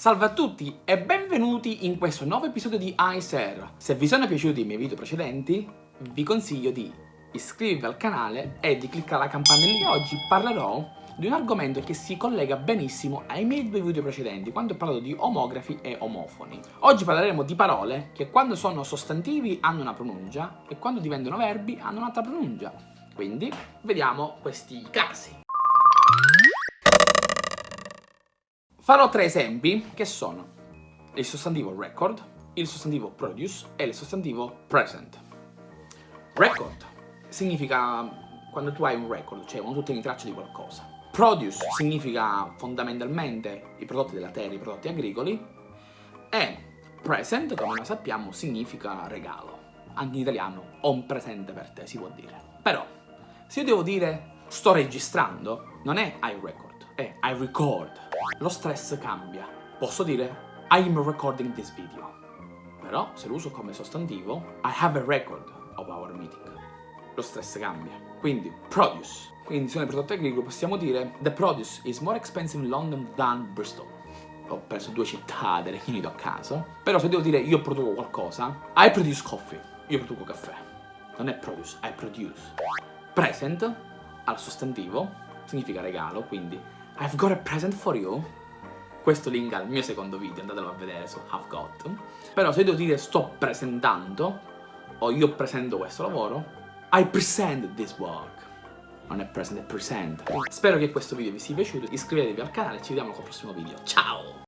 Salve a tutti e benvenuti in questo nuovo episodio di iSer. Se vi sono piaciuti i miei video precedenti, vi consiglio di iscrivervi al canale e di cliccare la campanella. Oggi parlerò di un argomento che si collega benissimo ai miei due video precedenti, quando ho parlato di omografi e omofoni. Oggi parleremo di parole che quando sono sostantivi hanno una pronuncia e quando diventano verbi hanno un'altra pronuncia. Quindi, vediamo questi casi. Farò tre esempi che sono il sostantivo record, il sostantivo produce e il sostantivo present. Record significa quando tu hai un record, cioè quando tu tieni traccia di qualcosa. Produce significa fondamentalmente i prodotti della terra, i prodotti agricoli. E present, come noi sappiamo, significa regalo. Anche in italiano, ho un presente per te, si può dire. Però, se io devo dire sto registrando, non è I record, è I record lo stress cambia. Posso dire I'm recording this video. Però se lo uso come sostantivo, I have a record of our meeting. Lo stress cambia. Quindi produce. Quindi se è prodotto agricolo possiamo dire The produce is more expensive in London than Bristol. Ho preso due città del Regno Unito a caso. Però se devo dire io produco qualcosa, I produce coffee. Io produco caffè. Non è produce, I produce. Present al sostantivo significa regalo, quindi I've got a present for you. Questo link al mio secondo video, andatelo a vedere su Have Got. Però se devo dire sto presentando, o io presento questo lavoro, I present this work. Non è present, è present. Spero che questo video vi sia piaciuto, iscrivetevi al canale e ci vediamo col prossimo video. Ciao!